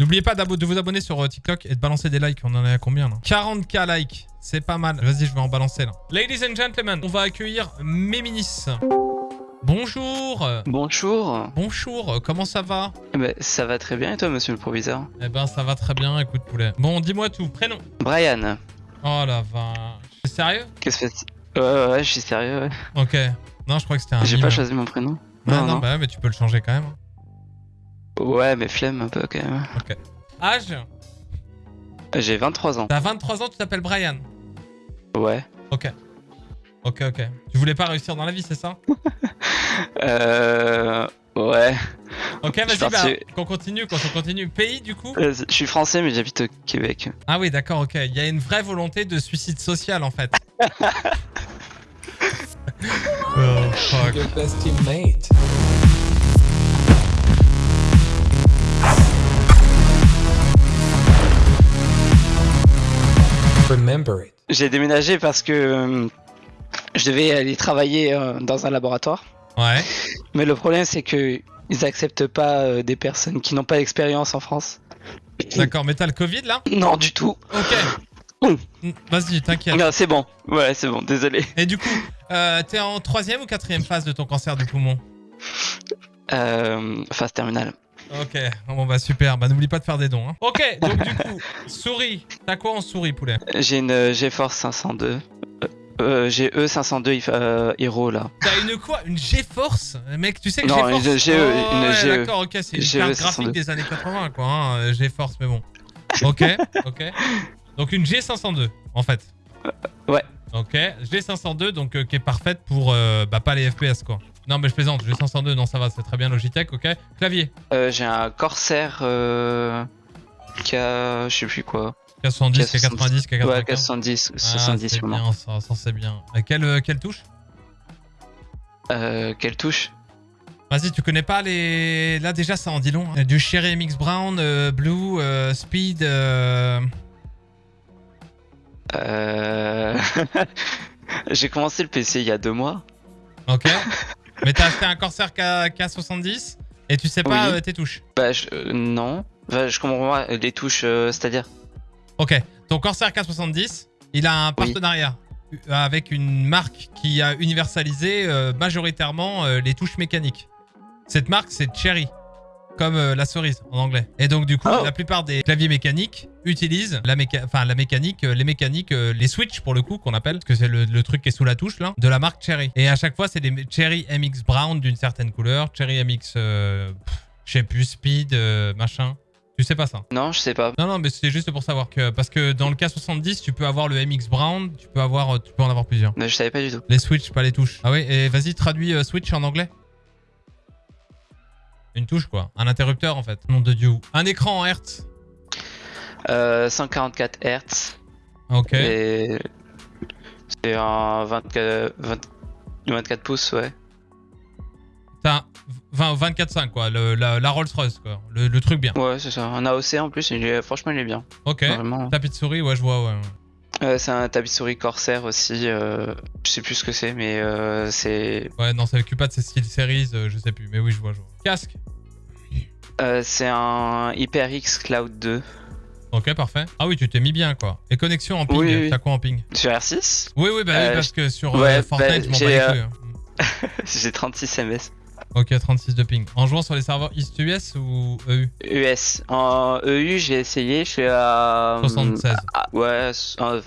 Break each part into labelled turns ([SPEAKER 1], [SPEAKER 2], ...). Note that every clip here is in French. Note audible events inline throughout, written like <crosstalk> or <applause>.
[SPEAKER 1] N'oubliez pas de vous abonner sur euh, TikTok et de balancer des likes. On en est à combien là 40k likes. C'est pas mal. Vas-y, je vais en balancer là. Ladies and gentlemen, on va accueillir Méminis. Bonjour
[SPEAKER 2] Bonjour
[SPEAKER 1] Bonjour, comment ça va?
[SPEAKER 2] Eh ben, Ça va très bien et toi, monsieur le proviseur?
[SPEAKER 1] Eh ben, ça va très bien, écoute poulet. Bon, dis-moi tout, prénom?
[SPEAKER 2] Brian.
[SPEAKER 1] Oh la vache. C'est sérieux?
[SPEAKER 2] Qu'est-ce que c'est? Ouais, ouais, je suis sérieux, ouais.
[SPEAKER 1] Ok. Non, je crois que c'était un
[SPEAKER 2] J'ai pas choisi mon prénom.
[SPEAKER 1] Non, non, bah mais tu peux le changer quand même.
[SPEAKER 2] Ouais, mais flemme un peu quand même.
[SPEAKER 1] Ok. Âge
[SPEAKER 2] J'ai 23 ans.
[SPEAKER 1] T'as 23 ans, tu t'appelles Brian
[SPEAKER 2] Ouais.
[SPEAKER 1] Ok. Ok, ok. Tu voulais pas réussir dans la vie, c'est ça? <laughs>
[SPEAKER 2] Euh... Ouais.
[SPEAKER 1] Ok, vas-y, bah, qu'on continue, qu'on continue. Pays, du coup?
[SPEAKER 2] Euh, Je suis français, mais j'habite au Québec.
[SPEAKER 1] Ah oui, d'accord, ok. Il y a une vraie volonté de suicide social, en fait. <laughs> oh, fuck. Best teammate.
[SPEAKER 2] J'ai déménagé parce que euh, je devais aller travailler euh, dans un laboratoire.
[SPEAKER 1] Ouais.
[SPEAKER 2] Mais le problème, c'est que ils acceptent pas euh, des personnes qui n'ont pas d'expérience en France.
[SPEAKER 1] D'accord, mais t'as le Covid là?
[SPEAKER 2] Non, du tout.
[SPEAKER 1] Ok. Vas-y, t'inquiète.
[SPEAKER 2] Non, c'est bon. Ouais, c'est bon, désolé.
[SPEAKER 1] Et du coup, t'es en troisième ou quatrième phase de ton cancer du poumon?
[SPEAKER 2] Euh, Phase terminale.
[SPEAKER 1] Ok, bon bah super, bah n'oublie pas de faire des dons. Hein. Ok, donc du coup, <laughs> souris, t'as quoi en souris poulet?
[SPEAKER 2] J'ai une euh, GeForce 502. Euh, euh, j'ai E502 euh, Hero là.
[SPEAKER 1] T'as une quoi? Une GeForce Mec, tu sais que
[SPEAKER 2] GeForce... Non, une GE,
[SPEAKER 1] oh,
[SPEAKER 2] une GE.
[SPEAKER 1] D'accord, ok, c'est une carte graphique des années 80 quoi, hein, GeForce, mais bon. Ok, ok. Donc une G502 en fait.
[SPEAKER 2] ouais.
[SPEAKER 1] Ok, G502 donc qui est parfaite pour bah pas les FPS quoi. Non, mais je plaisante. J'ai 502. Non, ça va. C'est très bien Logitech. Ok. Clavier.
[SPEAKER 2] Euh, j'ai un Corsair euh, K. Je sais plus quoi.
[SPEAKER 1] K70, K90, K95.
[SPEAKER 2] Ouais, K70, 70
[SPEAKER 1] ah, bien, ça, ça c'est bien. quelle, euh, quelle touche?
[SPEAKER 2] Euh, Quelle touche?
[SPEAKER 1] Vas-y, tu connais pas les... Là, déjà, ça en dit long. Du Cherry MX Brown, euh, Blue, Speed... Euh... <laughs>
[SPEAKER 2] J'ai commencé le PC il y a deux mois.
[SPEAKER 1] Ok. <laughs> Mais t'as acheté un Corsair K, 70 et tu sais pas euh, tes touches.
[SPEAKER 2] Bah je, euh, non. Bah, je comprends pas les touches, euh, c'est-à-dire.
[SPEAKER 1] Ok, ton Corsair K70, il a un partenariat avec une marque qui a universalisé majoritairement les touches mécaniques. Cette marque, c'est Cherry comme euh, la cerise en anglais. Et donc du coup, oh. la plupart des claviers mécaniques utilisent la, enfin, la mécanique, euh, les mécaniques, euh, les switch pour le coup qu'on appelle, parce que c'est le, truc qui est sous la touche là, de la marque Cherry. Et à chaque fois, c'est des Cherry MX Brown d'une certaine couleur, Cherry MX, je sais plus, Speed, machin. Tu sais pas ça?
[SPEAKER 2] Non, je sais pas.
[SPEAKER 1] Non, non, mais c'est juste pour savoir que parce que dans le K70, tu peux avoir le MX Brown, tu peux avoir, tu peux en avoir plusieurs.
[SPEAKER 2] Mais je savais pas du tout.
[SPEAKER 1] Les switch, pas les touches. Ah oui, et vas-y, traduis switch en anglais. Une touche, quoi. Un interrupteur, en fait. Nom de Dieu. Un écran en Hertz.
[SPEAKER 2] Euh, 144 Hertz.
[SPEAKER 1] Ok.
[SPEAKER 2] Et c'est un 24, 24 pouces, ouais.
[SPEAKER 1] T'as 24.5, quoi. Le, la, Rolls-Royce, quoi. Le, truc bien.
[SPEAKER 2] Ouais, c'est ça. Un AOC en plus. Il franchement, il est bien.
[SPEAKER 1] Ok. Tapis de souris, ouais, je vois, ouais.
[SPEAKER 2] Euh, c'est un souris Corsair aussi. Euh, je sais plus ce que c'est, mais euh, c'est.
[SPEAKER 1] Ouais, non, ça occupe pas de ces style series, je sais plus, mais oui, je vois, je vois. Casque
[SPEAKER 2] C'est un HyperX Cloud 2.
[SPEAKER 1] Ok, parfait. Ah oui, tu t'es mis bien, quoi. Et connexion en ping,
[SPEAKER 2] oui,
[SPEAKER 1] t'as quoi en ping?
[SPEAKER 2] Sur R6
[SPEAKER 1] Oui, oui, bah, parce que sur Fortnite, bah, je m'en bats les couilles. Hein. <laughs>
[SPEAKER 2] J'ai 36 ms.
[SPEAKER 1] Ok, 36 de ping. En jouant sur les serveurs East-US ou EU
[SPEAKER 2] US. En EU, j'ai essayé, je suis à...
[SPEAKER 1] 76.
[SPEAKER 2] ouais,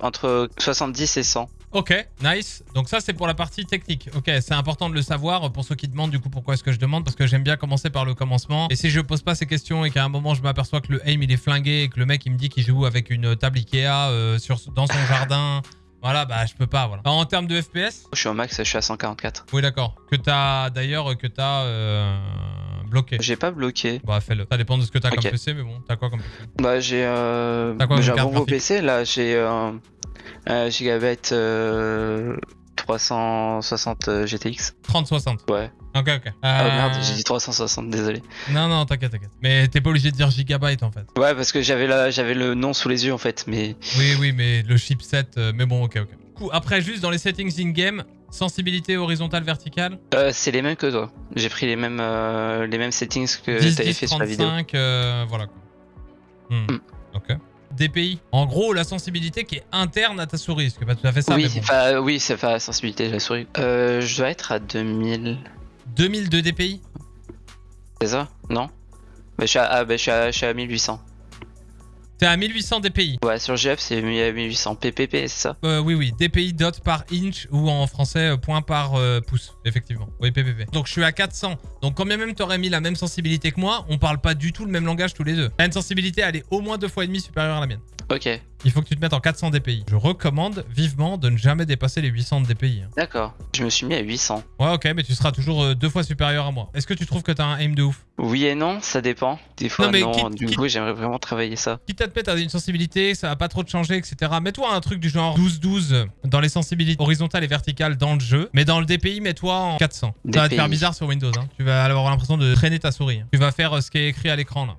[SPEAKER 2] entre 70 et 100.
[SPEAKER 1] Ok, nice. Donc ça, c'est pour la partie technique. Ok, c'est important de le savoir pour ceux qui demandent du coup pourquoi est-ce que je demande, parce que j'aime bien commencer par le commencement. Et si je pose pas ces questions et qu'à un moment je m'aperçois que le aim il est flingué et que le mec il me dit qu'il joue avec une table Ikea euh, sur, dans son jardin voilà, bah je peux pas, voilà. En termes de FPS
[SPEAKER 2] Je suis au max, je suis à 144.
[SPEAKER 1] Oui, d'accord. Que t'as, d'ailleurs, que t'as euh, bloqué.
[SPEAKER 2] J'ai pas bloqué.
[SPEAKER 1] Bah fais-le. Ça dépend de ce que t'as comme PC, mais bon, t'as quoi comme PC
[SPEAKER 2] Bah j'ai euh... J'ai un bon PC, là, j'ai euh, un gigabyte euh, 360 GTX.
[SPEAKER 1] 3060
[SPEAKER 2] Ouais.
[SPEAKER 1] Ok, ok.
[SPEAKER 2] Ah merde, j'ai dit 360, désolé.
[SPEAKER 1] Non, non, t'inquiète, t'inquiète. Mais t'es pas obligé de dire gigabyte en fait.
[SPEAKER 2] Ouais, parce que j'avais le nom sous les yeux en fait, mais...
[SPEAKER 1] Oui, oui, mais le chipset, euh, mais bon, ok, ok. Coup, après, juste dans les settings in-game, sensibilité horizontale, verticale
[SPEAKER 2] euh, C'est les mêmes que toi. J'ai pris les mêmes, euh, les mêmes settings que t'avais fait sur la vidéo.
[SPEAKER 1] 35, euh, voilà quoi. Hmm. Hmm. Ok. DPI. En gros, la sensibilité qui est interne à ta souris. Ce que pas tout à fait ça.
[SPEAKER 2] Oui, oui c'est pas la sensibilité de la souris. Euh, je dois être à 2000.
[SPEAKER 1] 2000 de DPI
[SPEAKER 2] C'est ça? Non? Bah, je, suis à, ah, bah, je suis à 1800.
[SPEAKER 1] T'es à 1800 DPI.
[SPEAKER 2] Ouais, sur GF, c'est 1800 PPP, c'est ça?
[SPEAKER 1] Euh, Oui, oui. DPI dot par inch ou en français euh, point par euh, pouce, effectivement. Oui, PPP. Donc je suis à 400. Donc quand bien même t'aurais mis la même sensibilité que moi, on parle pas du tout le même langage tous les deux. T'as une sensibilité, elle est au moins deux fois et demi supérieure à la mienne.
[SPEAKER 2] Ok.
[SPEAKER 1] Il faut que tu te mettes en 400 DPI. Je recommande vivement de ne jamais dépasser les 800 DPI. Hein.
[SPEAKER 2] D'accord. Je me suis mis à 800.
[SPEAKER 1] Ouais, ok, mais tu seras toujours euh, deux fois supérieur à moi. Est-ce que tu trouves que t'as un aim de ouf?
[SPEAKER 2] Oui et non, ça dépend. Des fois, non. du coup, j'aimerais vraiment travailler ça.
[SPEAKER 1] Quitte à te mettre à une sensibilité, ça va pas trop te changer, etc. Mets-toi un truc du genre 12-12 dans les sensibilités horizontales et verticales dans le jeu. Mais dans le DPI, mets-toi en 400. Ça va te faire bizarre sur Windows. Hein. Tu vas avoir l'impression de traîner ta souris. Tu vas faire euh, ce qui est écrit à l'écran là.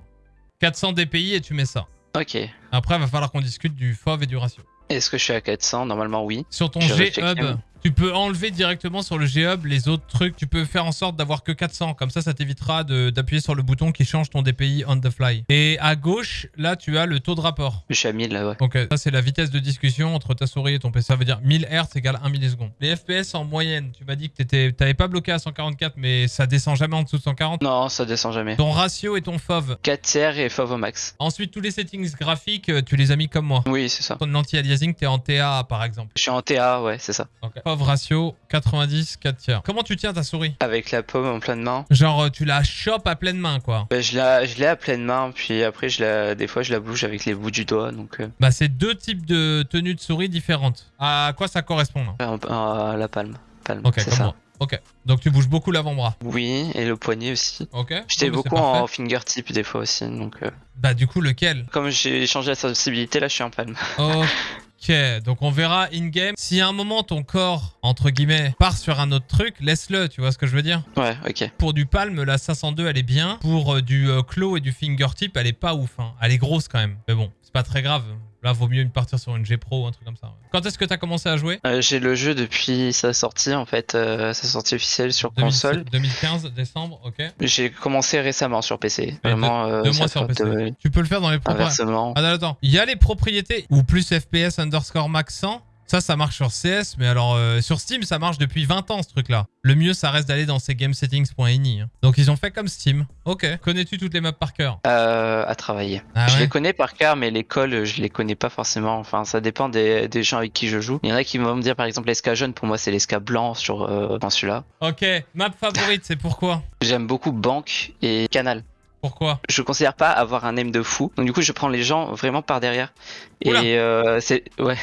[SPEAKER 1] 400 DPI et tu mets ça.
[SPEAKER 2] Ok.
[SPEAKER 1] Après, il va falloir qu'on discute du FOV et du ratio.
[SPEAKER 2] Est-ce que je suis à 400 Normalement, oui.
[SPEAKER 1] Sur ton G-Hub, tu peux enlever directement sur le G-Hub les autres trucs. Tu peux faire en sorte d'avoir que 400. Comme ça, ça t'évitera d'appuyer sur le bouton qui change ton DPI on the fly. Et à gauche, là, tu as le taux de rapport.
[SPEAKER 2] Je suis à 1000 là, ouais.
[SPEAKER 1] Ok, ça, c'est la vitesse de discussion entre ta souris et ton PC. Ça veut dire 1000 Hz égale 1 milliseconde. Les FPS en moyenne, tu m'as dit que tu t'avais pas bloqué à 144, mais ça descend jamais en dessous de 140
[SPEAKER 2] Non, ça descend jamais.
[SPEAKER 1] Ton ratio et ton FOV
[SPEAKER 2] 4 tiers et FOV au max.
[SPEAKER 1] Ensuite, tous les settings graphiques, euh, tu les as mis comme moi.
[SPEAKER 2] Oui, c'est ça.
[SPEAKER 1] Ton anti-aliasing, t'es en TA, par exemple.
[SPEAKER 2] Je suis en TA, ouais, c'est ça.
[SPEAKER 1] Ok. Ratio 90, 4 tiers. Comment tu tiens ta souris
[SPEAKER 2] Avec la paume en pleine main.
[SPEAKER 1] Genre, euh, tu la chopes à pleine main, quoi.
[SPEAKER 2] Bah, je l'ai à pleine main, puis après, je la, des fois, je la bouge avec les bouts du doigt, donc... Euh.
[SPEAKER 1] Bah, c'est deux types de tenues de souris différentes. À quoi ça correspond,
[SPEAKER 2] là à, la palme. palme
[SPEAKER 1] ok, comme moi. Ok. Donc tu bouges beaucoup l'avant-bras.
[SPEAKER 2] Oui, et le poignet aussi.
[SPEAKER 1] Ok.
[SPEAKER 2] J'étais beaucoup en fingertip des fois aussi, donc... Euh.
[SPEAKER 1] Bah du coup, lequel?
[SPEAKER 2] Comme j'ai changé la sensibilité, là, je suis en palme.
[SPEAKER 1] Ok. <laughs> Ok, donc on verra in-game. Si à un moment ton corps, entre guillemets, part sur un autre truc, laisse-le, tu vois ce que je veux dire?
[SPEAKER 2] Ouais, ok.
[SPEAKER 1] Pour du palme, la 502, elle est bien. Pour euh, du euh, claw et du fingertip, elle est pas ouf. Hein. Elle est grosse quand même. Mais bon, c'est pas très grave. Là, vaut mieux partir sur une G Pro ou un truc comme ça. Quand est-ce que tu as commencé à jouer
[SPEAKER 2] euh, J'ai le jeu depuis sa sortie, en fait, sa sortie officielle sur console.
[SPEAKER 1] 2015, décembre, ok.
[SPEAKER 2] J'ai commencé récemment sur PC. Vraiment,
[SPEAKER 1] deux mois sur PC. Tu peux le faire dans les propriétés. Ah, attends, attends. Il y a les propriétés ou plus FPS underscore max 100 ça, ça marche sur CS, mais alors euh, sur Steam, ça marche depuis 20 ans ce truc-là. Le mieux, ça reste d'aller dans ces gamesettings.ini. Hein. Donc ils ont fait comme Steam. Ok. Connais-tu toutes les maps par cœur?
[SPEAKER 2] Euh, À travailler. Ah je les connais par cœur, mais l'école, je les connais pas forcément. Enfin, ça dépend des, gens avec qui je joue. Il y en a qui vont me dire, par exemple, l'esca jaune, pour moi, c'est l'esca blanc sur euh, celui-là.
[SPEAKER 1] Ok. Map favorite, c'est pourquoi?
[SPEAKER 2] J'aime beaucoup Banque et Canal.
[SPEAKER 1] Pourquoi?
[SPEAKER 2] Je considère pas avoir un aim de fou. Donc du coup, je prends les gens vraiment par derrière. Et euh, c'est ouais.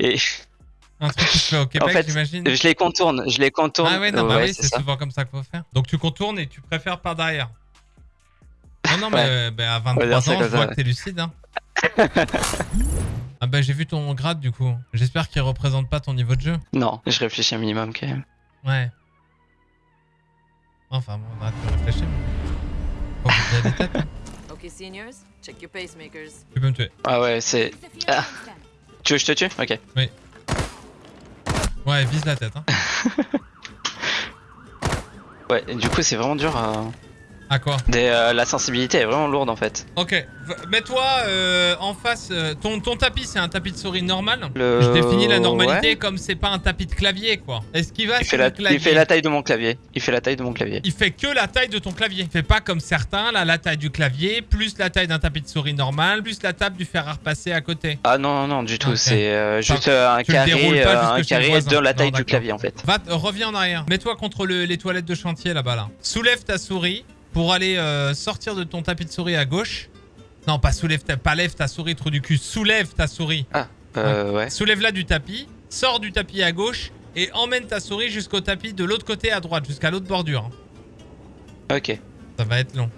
[SPEAKER 2] Et
[SPEAKER 1] un truc qui se fait au Québec, <laughs> en fait, j'imagine.
[SPEAKER 2] Je les contourne, je les contourne.
[SPEAKER 1] Ah ouais, non, bah oui, c'est souvent comme ça qu'il faut faire. Donc tu contournes et tu préfères par derrière. Non, non, mais bah, à 23 ans, je vois que t'es lucide. Hein. ah bah j'ai vu ton grade du coup. J'espère qu'il représente pas ton niveau de jeu.
[SPEAKER 2] Non, je réfléchis un minimum quand même.
[SPEAKER 1] Ouais. Enfin bon, on de réfléchir. Ok, seniors, check your pacemakers. Tu peux me tuer.
[SPEAKER 2] Ah ouais, c'est... Ah. Tu veux que je te tue? Ok.
[SPEAKER 1] Oui. Ouais, vise la tête. Hein. <laughs>
[SPEAKER 2] ouais, du coup, c'est vraiment dur à.
[SPEAKER 1] À quoi
[SPEAKER 2] euh, La sensibilité est vraiment lourde en fait.
[SPEAKER 1] Ok, mets-toi euh, en face. Euh, ton, ton tapis, c'est un tapis de souris normal Je définis la normalité comme c'est pas un tapis de clavier quoi. Est-ce qu'il va
[SPEAKER 2] il fait, la, il fait la taille de mon clavier. Il fait la taille de mon clavier.
[SPEAKER 1] Il fait que la taille de ton clavier. Il fait pas comme certains, là, la taille du clavier, plus la taille d'un tapis de souris normal, plus la table du fer à repasser à côté.
[SPEAKER 2] Ah non, non, non, du tout. C'est juste un carré, un carré de la taille du clavier en fait.
[SPEAKER 1] Va, reviens en arrière. Mets-toi contre les toilettes de chantier là-bas là. Soulève ta souris pour aller euh, sortir de ton tapis de souris à gauche. Non, pas soulève ta, pas lève ta souris, trou du cul. Soulève ta souris.
[SPEAKER 2] Ah, euh, ouais.
[SPEAKER 1] Soulève-la du tapis, sors du tapis à gauche et emmène ta souris jusqu'au tapis de l'autre côté à droite, jusqu'à l'autre bordure.
[SPEAKER 2] Ok.
[SPEAKER 1] Ça va être long.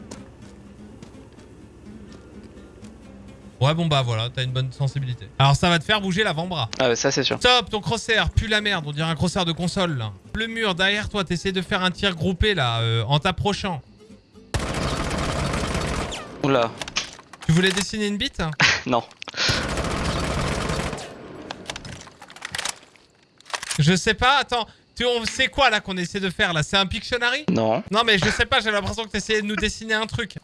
[SPEAKER 1] Ouais, bon bah voilà, t'as une bonne sensibilité. Alors ça va te faire bouger l'avant-bras.
[SPEAKER 2] Ah ouais, ça c'est sûr.
[SPEAKER 1] Stop, ton crosshair pue la merde, on dirait un crosshair de console là. Le mur derrière toi, t'essaies de faire un tir groupé là, euh, en t'approchant.
[SPEAKER 2] Oula.
[SPEAKER 1] Tu voulais dessiner une bite <laughs>
[SPEAKER 2] Non.
[SPEAKER 1] Je sais pas, attends. Tu, c'est quoi là qu'on essaie de faire là C'est un Pictionary
[SPEAKER 2] Non.
[SPEAKER 1] Non mais je sais pas, j'ai l'impression que tu essayais de nous dessiner un truc.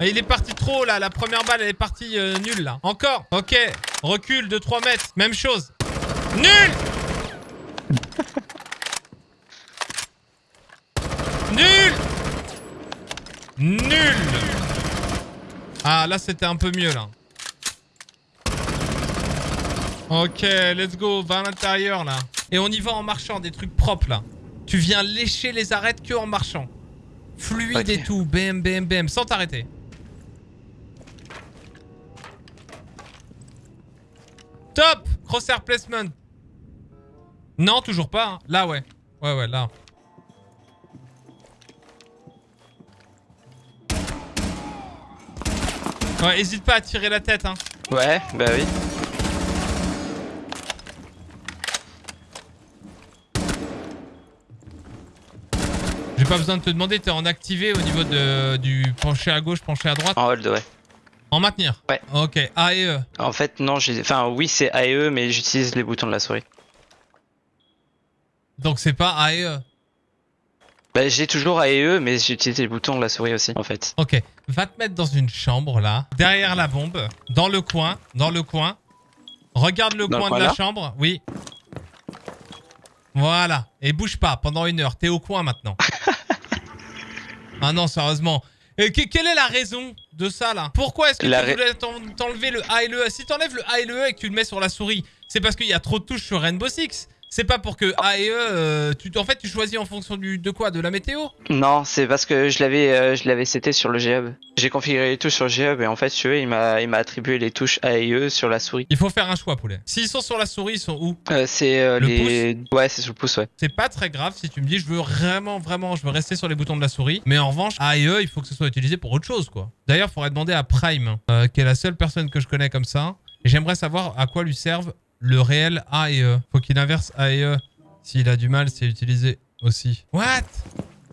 [SPEAKER 1] Il est parti trop là, la première balle elle est partie euh, nulle là. Encore Ok, recule de 3 mètres, même chose. Nul Nul Ah là c'était un peu mieux là. Ok, let's go, va à l'intérieur là. Et on y va en marchant, des trucs propres là. Tu viens lécher les arêtes que en marchant. Fluide et tout, bam bam bam, sans t'arrêter. Top Crosshair placement. Non, toujours pas. Hein. Là, ouais. Ouais, ouais, là. Ouais, hésite pas à tirer la tête, hein.
[SPEAKER 2] Ouais, bah oui.
[SPEAKER 1] J'ai pas besoin de te demander, t'es en activé au niveau de, du pencher à gauche, pencher à droite
[SPEAKER 2] En hold, ouais.
[SPEAKER 1] En maintenir
[SPEAKER 2] Ouais.
[SPEAKER 1] Ok, A et E.
[SPEAKER 2] En fait, non, j'ai. Enfin, oui, c'est A et E, mais j'utilise les boutons de la souris.
[SPEAKER 1] Donc c'est pas A et E
[SPEAKER 2] Bah, j'ai toujours A et E, mais j'utilise les boutons de la souris aussi, en fait.
[SPEAKER 1] Ok, va te mettre dans une chambre là, derrière la bombe, dans le coin, dans le coin. Regarde le coin de la chambre, oui. Voilà. Et bouge pas pendant une heure. T'es au coin maintenant. <laughs> ah non, sérieusement. Et quelle est la raison de ça là? Pourquoi est-ce que tu voulais t'enlever le A et le E? Si t'enlèves le A et le E et que tu le mets sur la souris, c'est parce qu'il y a trop de touches sur Rainbow Six. C'est pas pour que A et E, euh, tu, en fait, tu choisis en fonction du, de quoi? De la météo?
[SPEAKER 2] Non, c'est parce que je l'avais euh, je l'avais seté sur le GHub. J'ai configuré les touches sur le GHub et en fait, tu veux, il m'a attribué les touches A et E sur la souris.
[SPEAKER 1] Il faut faire un choix, poulet. S'ils sont sur la souris, ils sont où?
[SPEAKER 2] Euh, C'est les... Pouce? Ouais, c'est sur le pouce, ouais.
[SPEAKER 1] C'est pas très grave si tu me dis, je veux vraiment, vraiment, je veux rester sur les boutons de la souris. Mais en revanche, A et E, il faut que ce soit utilisé pour autre chose, quoi. D'ailleurs, faudrait demander à Prime, qui est la seule personne que je connais comme ça. Et j'aimerais savoir à quoi lui servent le réel A et E. Faut qu'il inverse A et E. S'il a du mal, c'est utilisé aussi. What?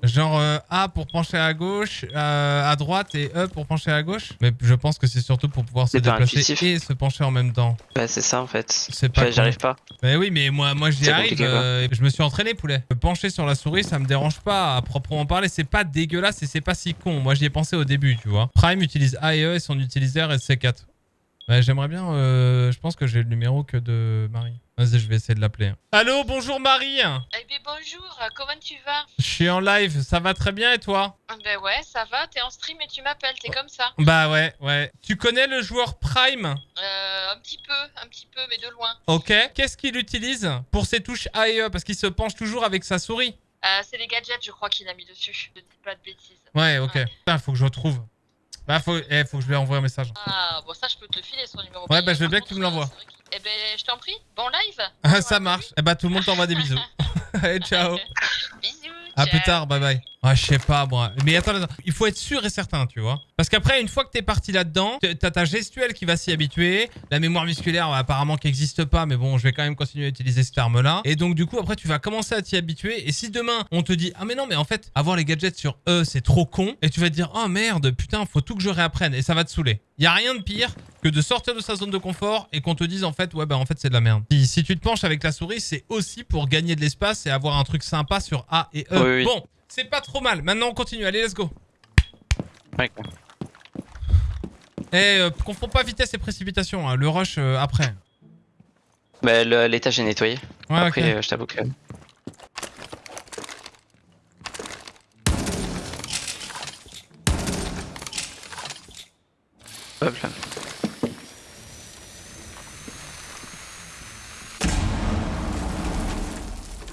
[SPEAKER 1] Genre euh, A pour pencher à gauche, euh, à droite et E pour pencher à gauche? Mais je pense que c'est surtout pour pouvoir se déplacer et se pencher en même temps.
[SPEAKER 2] Bah c'est ça en fait. C'est pas. J'arrive pas.
[SPEAKER 1] Mais oui, mais moi, moi j'y arrive. Euh, je me suis entraîné poulet. Pencher sur la souris, ça me dérange pas à proprement parler. C'est pas dégueulasse et c'est pas si con. Moi j'y ai pensé au début, tu vois. Prime utilise A et E et son utilisateur est C4. Ouais, j'aimerais bien. je pense que j'ai le numéro que de Marie. Vas-y, je vais essayer de l'appeler. Allô, bonjour Marie
[SPEAKER 3] Eh bien bonjour, comment tu vas?
[SPEAKER 1] Je suis en live, ça va très bien et toi?
[SPEAKER 3] Ben ouais, ça va, t'es en stream et tu m'appelles, t'es comme ça.
[SPEAKER 1] Bah ouais, ouais. Tu connais le joueur Prime?
[SPEAKER 3] Euh, un petit peu, un petit peu, mais de loin.
[SPEAKER 1] Ok. Qu'est-ce qu'il utilise pour ses touches A et E Parce qu'il se penche toujours avec sa souris.
[SPEAKER 3] Euh, c'est les gadgets, je crois qu'il a mis dessus. Je dis pas de bêtises.
[SPEAKER 1] Ouais, ok. Putain, faut que je retrouve. Bah, faut, eh, faut que je lui envoie un message.
[SPEAKER 3] Ah, bon, ça, je peux te le filer, son numéro.
[SPEAKER 1] Ouais, bah, je veux bien que tu me l'envoies.
[SPEAKER 3] Eh ben, je t'en prie. Bon live. <laughs>
[SPEAKER 1] Ça marche. Eh bah, tout le monde t'envoie des bisous. <laughs> <laughs> Allez, ciao.
[SPEAKER 3] Bisous.
[SPEAKER 1] À plus tard, bye bye. Ah, je sais pas, moi. Mais attends, attends, il faut être sûr et certain, tu vois. Parce qu'après, une fois que t'es parti là-dedans, t'as ta gestuelle qui va s'y habituer. La mémoire musculaire, apparemment, qui n'existe pas. Mais bon, je vais quand même continuer à utiliser ce terme-là. Et donc, du coup, après, tu vas commencer à t'y habituer. Et si demain, on te dit, ah, mais non, mais en fait, avoir les gadgets sur E, c'est trop con. Et tu vas te dire, oh merde, putain, faut tout que je réapprenne. Et ça va te saouler. Il y a rien de pire que de sortir de sa zone de confort et qu'on te dise, en fait, ouais, bah, en fait, c'est de la merde. Si, si tu te penches avec la souris, c'est aussi pour gagner de l'espace et avoir un truc sympa sur A et E. Bon, c'est pas trop mal. Maintenant, on continue. Allez, let's go. Ouais. Eh, euh, confonds pas vitesse et précipitation. Hein. Le rush euh, après.
[SPEAKER 2] Bah, l'étage est nettoyé. Ouais, après, euh, je t'avoue que... Hop là.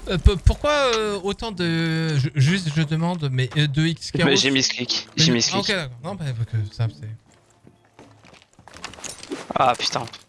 [SPEAKER 1] Euh, pourquoi euh, autant de... juste, je demande, mais euh, de X
[SPEAKER 2] bah, J'ai mis ce clic. J'ai mis ce clic.
[SPEAKER 1] ok, d'accord. Non, bah, que ça, c'est...
[SPEAKER 2] Ah, putain.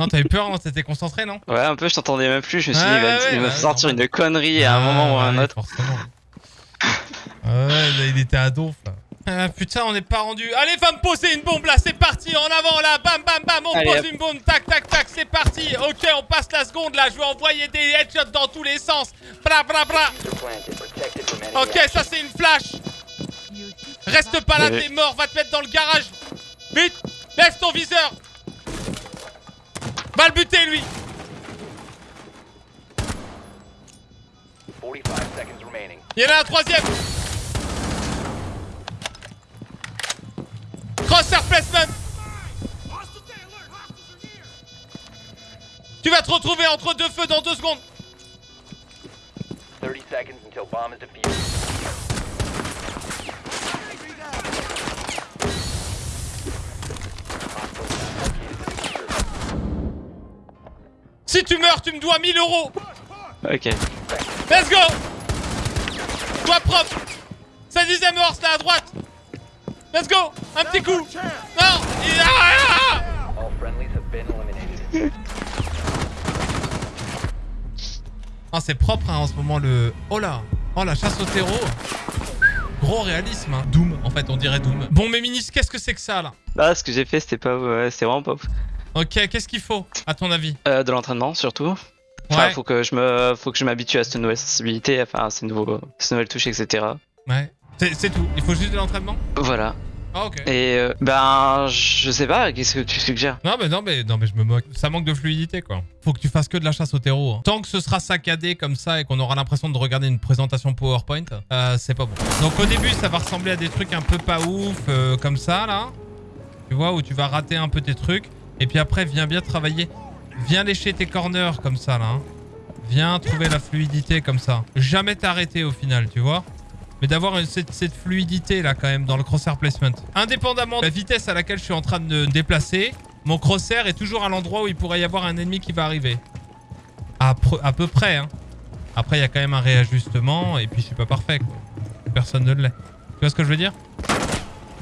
[SPEAKER 1] Non, t'avais peur, non T'étais concentré, non
[SPEAKER 2] Ouais, un peu, je t'entendais même plus. Je me suis dit, il va, sortir une connerie à un moment ou à un autre.
[SPEAKER 1] Ouais, il était à donf, là. Ah, putain, on n'est pas rendu. Allez, va me poser une bombe là, c'est parti, en avant là, bam bam bam, on pose une bombe, tac tac tac, c'est parti. Ok, on passe la seconde là, je vais envoyer des headshots dans tous les sens. Bra bra bra. Ok, ça c'est une flash. Reste pas là, t'es mort, va te mettre dans le garage. Vite, lève ton viseur. Va le buter lui. Il y en a un troisième. Crosshair placement Tu vas te retrouver entre deux feux dans deux secondes 30 seconds until bomb is defused. Si tu meurs, tu me dois 1000 euros.
[SPEAKER 2] Ok.
[SPEAKER 1] Let's go. Toi propre Ça disait mort, là à droite. Let's go. Un petit coup. Non. Ah, c'est propre hein, en ce moment le... Oh là. Oh la chasse au terreau. Gros réalisme hein. Doom, en fait, on dirait Doom. Bon, mes minis, qu'est-ce que c'est que ça, là?
[SPEAKER 2] Bah, ce que j'ai fait, c'était pas... Ouais, c'est vraiment pas
[SPEAKER 1] Ok, qu'est-ce qu'il faut, à ton avis?
[SPEAKER 2] Euh, De l'entraînement, surtout. Enfin, faut que je me, faut que je m'habitue à cette nouvelle sensibilité, enfin, ces, nouveaux... ces nouvelles touches, etc.
[SPEAKER 1] Ouais. C'est tout, il faut juste de l'entraînement?
[SPEAKER 2] Voilà.
[SPEAKER 1] Ah, ok.
[SPEAKER 2] Et euh, ben, je sais pas, qu'est-ce que tu suggères?
[SPEAKER 1] Non, mais non, mais non, mais je me moque. Ça manque de fluidité, quoi. Faut que tu fasses que de la chasse au terreau. Hein. Tant que ce sera saccadé comme ça et qu'on aura l'impression de regarder une présentation PowerPoint, euh, c'est pas bon. Donc au début, ça va ressembler à des trucs un peu pas ouf, euh, comme ça, là. Tu vois, où tu vas rater un peu tes trucs. Et puis après, viens bien travailler. Viens lécher tes corners comme ça, là. Hein. Viens trouver la fluidité comme ça. Jamais t'arrêter au final, tu vois mais d'avoir cette, fluidité là quand même dans le crosshair placement. Indépendamment de la vitesse à laquelle je suis en train de me déplacer, mon crosshair est toujours à l'endroit où il pourrait y avoir un ennemi qui va arriver. À, à peu près, hein. Après, il y a quand même un réajustement et puis je suis pas parfait, quoi. Personne ne l'est. Tu vois ce que je veux dire?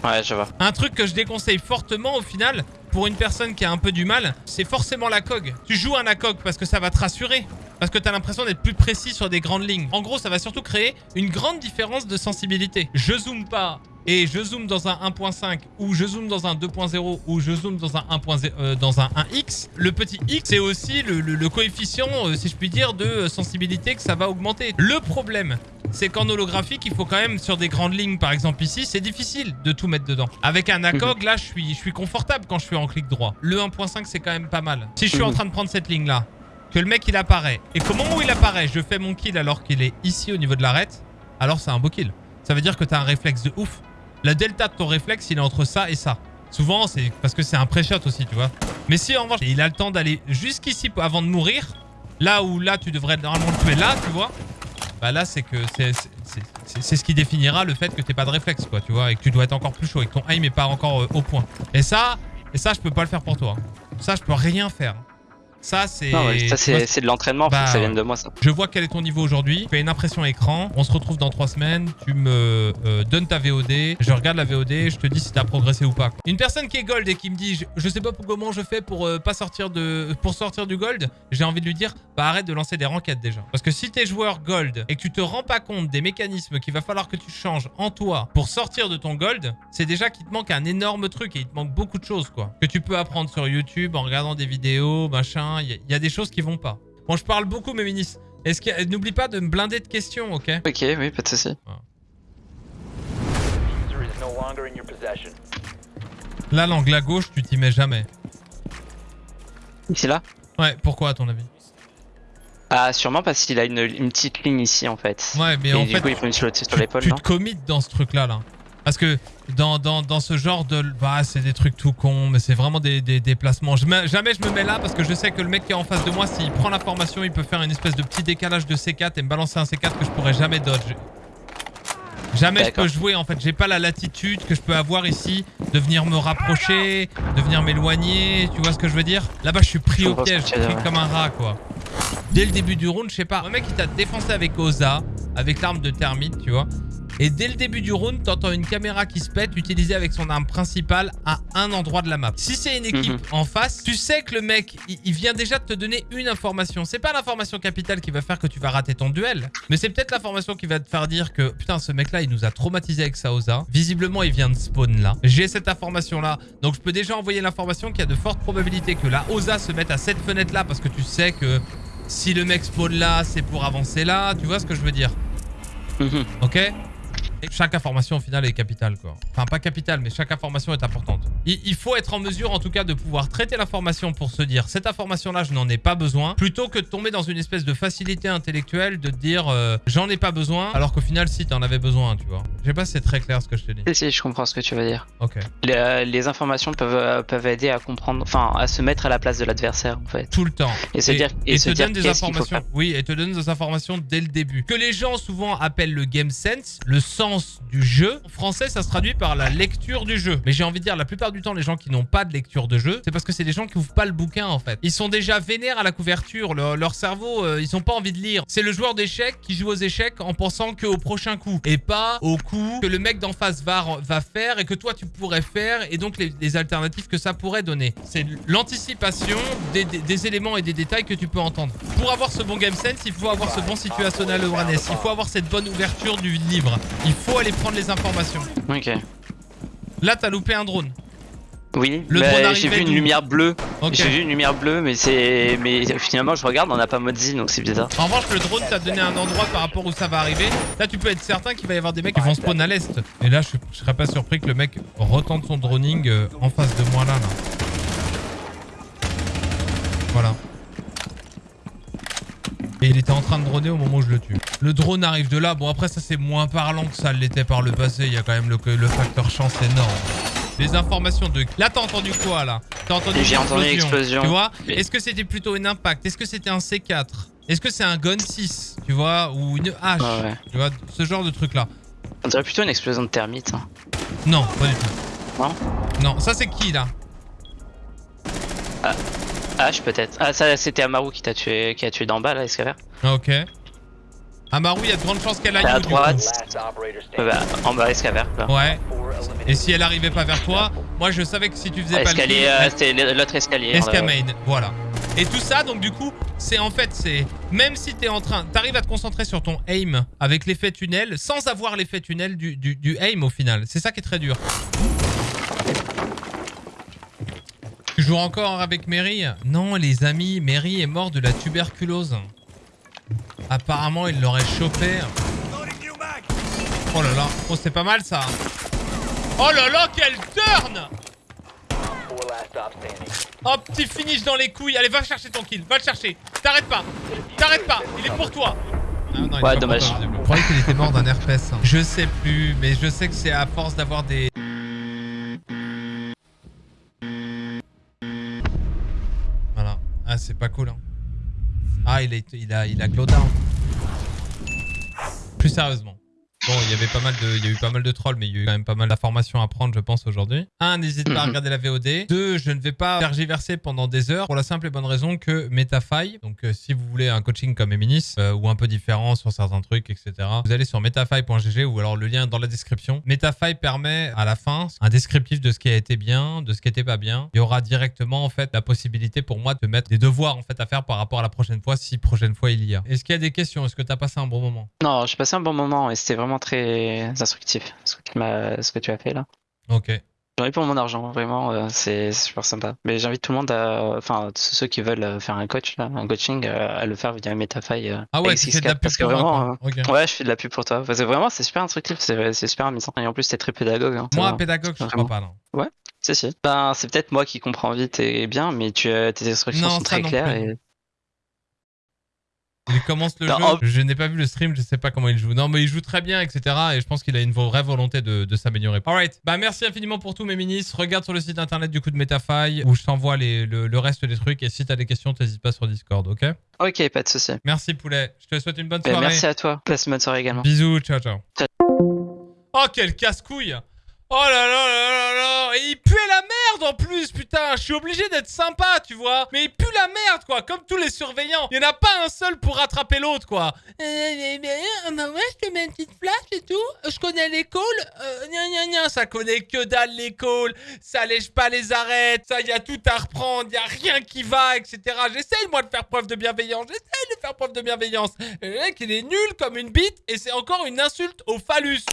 [SPEAKER 2] Ouais, je vois.
[SPEAKER 1] Un truc que je déconseille fortement au final, pour une personne qui a un peu du mal, c'est forcément la cog. Tu joues un ACOG parce que ça va te rassurer. Parce que tu as l'impression d'être plus précis sur des grandes lignes. En gros, ça va surtout créer une grande différence de sensibilité. Je zoome pas et je zoome dans un 1.5 ou je zoome dans un 2.0 ou je zoome dans un 1.0 euh, dans un 1x, le petit x c'est aussi le, coefficient, euh, si je puis dire, de sensibilité que ça va augmenter. Le problème, c'est qu'en holographique, il faut quand même, sur des grandes lignes, par exemple ici, c'est difficile de tout mettre dedans. Avec un ACOG, là, je suis, je suis confortable quand je suis en clic droit. Le 1.5, c'est quand même pas mal. Si je suis en train de prendre cette ligne-là, que le mec, il apparaît, et qu'au moment où il apparaît, je fais mon kill alors qu'il est ici au niveau de l'arête, alors c'est un beau kill. Ça veut dire que t'as un réflexe de ouf. La delta de ton réflexe, il est entre ça et ça. Souvent, c'est parce que c'est un pré-shot aussi, tu vois. Mais si en revanche, il a le temps d'aller jusqu'ici avant de mourir, là où là, tu devrais normalement le tuer là, tu vois. Bah là, c'est que c'est ce qui définira le fait que t'es pas de réflexe, quoi, tu vois. Et que tu dois être encore plus chaud et que ton aim est pas encore euh, au point. Et ça, et ça, je peux pas le faire pour toi. Ça, je peux rien faire. Ça, c'est.
[SPEAKER 2] c'est de l'entraînement, bah, ça vienne de moi, ça.
[SPEAKER 1] Je vois quel est ton niveau aujourd'hui. Tu fais une impression écran. On se retrouve dans trois semaines. Tu me euh, donnes ta VOD. Je regarde la VOD. Je te dis si t'as progressé ou pas. Une personne qui est gold et qui me dit je, sais pas comment je fais pour euh, pas sortir de pour sortir du gold, j'ai envie de lui dire bah arrête de lancer des ranked déjà. Parce que si t'es joueur gold et que tu te rends pas compte des mécanismes qu'il va falloir que tu changes en toi pour sortir de ton gold, c'est déjà qu'il te manque un énorme truc et il te manque beaucoup de choses quoi. Que tu peux apprendre sur YouTube en regardant des vidéos, machin il y, a des choses qui vont pas. Bon, je parle beaucoup, mes ministres. Est-ce que n'oublie pas de me blinder de questions, ok?
[SPEAKER 2] Ok, oui, pas de soucis.
[SPEAKER 1] Là, l'angle à gauche, tu t'y mets jamais.
[SPEAKER 2] Ici là?
[SPEAKER 1] Ouais, pourquoi à ton avis?
[SPEAKER 2] Ah, sûrement parce qu'il a une, petite ligne ici en fait.
[SPEAKER 1] Ouais, mais en fait,
[SPEAKER 2] coup, il faut une sur l'épaule.
[SPEAKER 1] Tu te commites dans ce truc là, là. Parce que dans, dans, ce genre de... Bah, c'est des trucs tout cons, mais c'est vraiment des, des déplacements. jamais je me mets là parce que je sais que le mec qui est en face de moi, s'il prend la formation, il peut faire une espèce de petit décalage de C4 et me balancer un C4 que je pourrais jamais dodge. Jamais je peux jouer en fait, j'ai pas la latitude que je peux avoir ici de venir me rapprocher, de venir m'éloigner, tu vois ce que je veux dire? Là-bas je suis pris au piège, je suis comme un rat quoi. Dès le début du round, je sais pas, un mec qui t'a défoncé avec Oza, avec l'arme de thermite, tu vois. Et dès le début du round, t'entends une caméra qui se pète utilisée avec son arme principale à un endroit de la map. Si c'est une équipe mhm. en face, tu sais que le mec, il, vient déjà de te donner une information. C'est pas l'information capitale qui va faire que tu vas rater ton duel, mais c'est peut-être l'information qui va te faire dire que putain, ce mec-là, il nous a traumatisé avec Saoza. Visiblement, il vient de spawn là. J'ai cette information-là, donc je peux déjà envoyer l'information qu'il y a de fortes probabilités que la Oza se mette à cette fenêtre-là parce que tu sais que si le mec spawn là, c'est pour avancer là. Tu vois ce que je veux dire? Mhm. Chaque information au final est capitale quoi. Enfin pas capitale mais chaque information est importante. Il, faut être en mesure en tout cas de pouvoir traiter l'information pour se dire cette information là je n'en ai pas besoin plutôt que de tomber dans une espèce de facilité intellectuelle de dire euh, j'en ai pas besoin alors qu'au final si t'en avais besoin tu vois. Je sais pas si c'est très clair ce que je te dis.
[SPEAKER 2] Si, si je comprends ce que tu veux dire.
[SPEAKER 1] Ok.
[SPEAKER 2] Les, euh, informations peuvent, euh, peuvent aider à comprendre, enfin à se mettre à la place de l'adversaire en fait.
[SPEAKER 1] Tout le temps.
[SPEAKER 2] Et, se dire,
[SPEAKER 1] et, te donne des informations. Oui et te donne des informations dès le début. Que les gens souvent appellent le game sense, le sens du jeu. En français, ça se traduit par la lecture du jeu. Mais j'ai envie de dire, la plupart du temps, les gens qui n'ont pas de lecture de jeu, c'est parce que c'est des gens qui ouvrent pas le bouquin, en fait. Ils sont déjà vénères à la couverture. leur cerveau, euh, ils ont pas envie de lire. C'est le joueur d'échecs qui joue aux échecs en pensant qu'au prochain coup. Et pas au coup que le mec d'en face va, va faire et que toi, tu pourrais faire. Et donc, les, alternatives que ça pourrait donner. C'est l'anticipation des, éléments et des détails que tu peux entendre. Pour avoir ce bon game sense, il faut avoir ce bon situationnel awareness. Il faut avoir cette bonne ouverture du livre. Il faut aller prendre les informations.
[SPEAKER 2] Ok.
[SPEAKER 1] Là, t'as loupé un drone.
[SPEAKER 2] Oui, le j'ai vu une lumière bleue. J'ai vu une lumière bleue, mais c'est, mais finalement je regarde, on n'a pas mode Z, donc c'est bizarre.
[SPEAKER 1] En revanche, le drone t'a donné un endroit par rapport où ça va arriver. Là, tu peux être certain qu'il va y avoir des mecs qui vont spawn à l'est. Et là, je, serais pas surpris que le mec retente son droning euh, en face de moi là. là. Voilà. Et il était en train de droner au moment où je le tue. Le drone arrive de là. Bon, après, ça, c'est moins parlant que ça l'était par le passé. Il y a quand même le, le facteur chance énorme. Les informations de... Là, t'as entendu quoi, là? T'as entendu
[SPEAKER 2] J'ai entendu l'explosion.
[SPEAKER 1] Tu vois? Est-ce que c'était plutôt une impact? Est-ce que c'était un C4 Est-ce que c'est un gun 6 Tu vois? Ou une hache Tu vois? Ce genre de truc-là.
[SPEAKER 2] On dirait plutôt une explosion de thermite. Hein.
[SPEAKER 1] Non, pas du tout.
[SPEAKER 2] Non?
[SPEAKER 1] Non, ça, c'est qui, là?
[SPEAKER 2] Ah. H peut-être. Ah ça c'était Amaru qui t'a tué qui a tué d'en bas là, Escaver.
[SPEAKER 1] Ok. Amaru, il y a de grandes chances qu'elle aille
[SPEAKER 2] à droite. Bah, en bas.
[SPEAKER 1] Ouais. Et si elle arrivait pas vers toi, moi je savais que si tu faisais
[SPEAKER 2] pas le euh, c'était l'autre escalier.
[SPEAKER 1] Escamain, voilà. Et tout ça, donc du coup, c'est en fait, c'est même si t'es en train, t'arrives à te concentrer sur ton aim avec l'effet tunnel, sans avoir l'effet tunnel du, du, du aim au final. C'est ça qui est très dur. Tu joues encore avec Mary? Non, les amis, Mary est mort de la tuberculose. Apparemment, il l'aurait chopé. Oh là là, oh c'est pas mal ça. Oh là là, quel turn Oh, petit finish dans les couilles. Allez, va chercher ton kill, va le chercher. T'arrêtes pas, t'arrêtes pas, il est pour toi.
[SPEAKER 2] Ah, ouais, dommage.
[SPEAKER 1] Je croyais qu'il était mort d'un herpès. Je sais plus, mais je sais que c'est à force d'avoir des... Ah, c'est pas cool. Hein. Ah, il a, il a, il a glow down. Plus sérieusement. Bon, il y avait pas mal de, il y a eu pas mal de trolls, mais il y a eu quand même pas mal d'informations à prendre, je pense, aujourd'hui. Un, n'hésite pas à mhm. regarder la VOD. Deux, je ne vais pas tergiverser pendant des heures pour la simple et bonne raison que Metafy, donc euh, si vous voulez un coaching comme Eminis, euh, ou un peu différent sur certains trucs, etc., vous allez sur metafy.gg ou alors le lien dans la description. Metafy permet à la fin un descriptif de ce qui a été bien, de ce qui n'était pas bien. Il y aura directement, en fait, la possibilité pour moi de mettre des devoirs, en fait, à faire par rapport à la prochaine fois, si prochaine fois il y a. Est-ce qu'il y a des questions? Est-ce que tu as passé un bon moment?
[SPEAKER 2] Non, j'ai passé un bon moment et c'était vraiment très instructif ce que tu, as, ce que tu as fait là.
[SPEAKER 1] Ok.
[SPEAKER 2] J'en ai pour mon argent, vraiment, euh, c'est super sympa. Mais j'invite tout le monde à, enfin, ceux qui veulent euh, faire un coach, là, un coaching, euh, à le faire via Metafy.
[SPEAKER 1] ah ouais, tu fais de la pub parce que vraiment,
[SPEAKER 2] ouais, je fais de la pub pour toi. Parce que vraiment, c'est super instructif, c'est super amusant. Et en plus, t'es très pédagogue. Hein,
[SPEAKER 1] moi, pédagogue, je crois pas, non.
[SPEAKER 2] Ouais, si, si. Ben, c'est peut-être moi qui comprends vite et bien, mais tu, tes instructions sont très claires et
[SPEAKER 1] il commence le jeu. Je n'ai pas vu le stream, je sais pas comment il joue. Non, mais il joue très bien, etc. Et je pense qu'il a une vraie volonté de, s'améliorer. Alright. Bah, merci infiniment pour tous mes ministres. Regarde sur le site internet du coup de Metafy où je t'envoie le, le, reste des trucs. Et si t'as des questions, t'hésites pas sur Discord, ok?
[SPEAKER 2] Ok, pas de souci.
[SPEAKER 1] Merci, poulet. Je te souhaite une bonne soirée.
[SPEAKER 2] merci à toi. Passe une bonne soirée également.
[SPEAKER 1] Bisous, ciao, ciao. Oh, quel casse-couille Oh là là là là là Et il puait la merde en plus, putain. Je suis obligé d'être sympa, tu vois. Mais il pue la merde, quoi Comme tous les surveillants. Il n'y en a pas un seul pour rattraper l'autre, quoi. Euh, bah ouais, je te mets une petite flash et tout. Je connais l'école. Euh, gna Ça connaît que dalle l'école. Ça lèche pas les arêtes. Ça, y a tout à reprendre. Y a rien qui va, etc. J'essaye, moi, de faire preuve de bienveillance. J'essaye de faire preuve de bienveillance. Le mec, il est nul comme une bite Et c'est encore une insulte au phallus